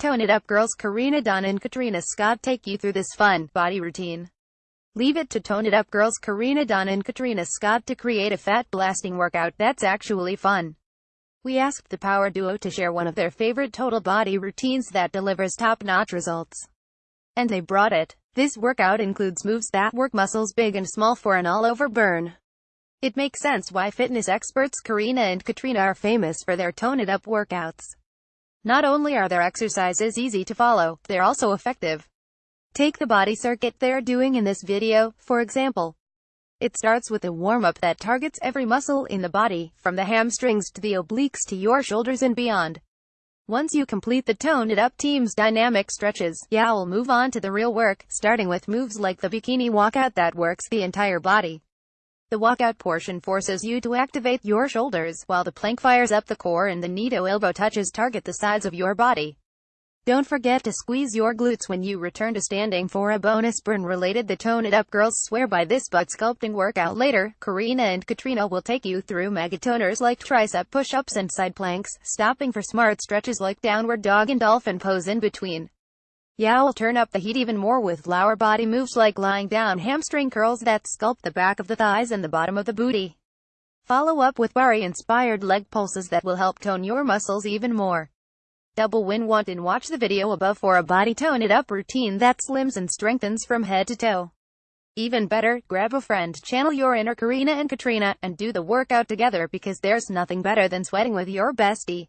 Tone It Up girls Karena Dawn and Katrina Scott take you through this fun, body routine. Leave it to Tone It Up girls Karena Dawn and Katrina Scott to create a fat-blasting workout that's actually fun. We asked the power duo to share one of their favorite total body routines that delivers top-notch results. And they brought it. This workout includes moves that work muscles big and small for an all-over burn. It makes sense why fitness experts Karena and Katrina are famous for their Tone It Up workouts. Not only are their exercises easy to follow, they're also effective. Take the body circuit they're doing in this video, for example. It starts with a warm-up that targets every muscle in the body, from the hamstrings to the obliques to your shoulders and beyond. Once you complete the Tone It Up team's dynamic stretches, you'll move on to the real work, starting with moves like the bikini walkout that works the entire body. The walkout portion forces you to activate your shoulders, while the plank fires up the core and the knee to elbow touches target the sides of your body. Don't forget to squeeze your glutes when you return to standing for a bonus burn related the Tone It Up girls swear by this butt sculpting workout later. Karena and Katrina will take you through megatoners like tricep push-ups and side planks, stopping for smart stretches like downward dog and dolphin pose in between. Yeah, will turn up the heat even more with lower body moves like lying down hamstring curls that sculpt the back of the thighs and the bottom of the booty. Follow up with Barre-inspired leg pulses that will help tone your muscles even more. Double win want and watch the video above for a body tone it up routine that slims and strengthens from head to toe. Even better, grab a friend, channel your inner Karena and Katrina, and do the workout together because there's nothing better than sweating with your bestie.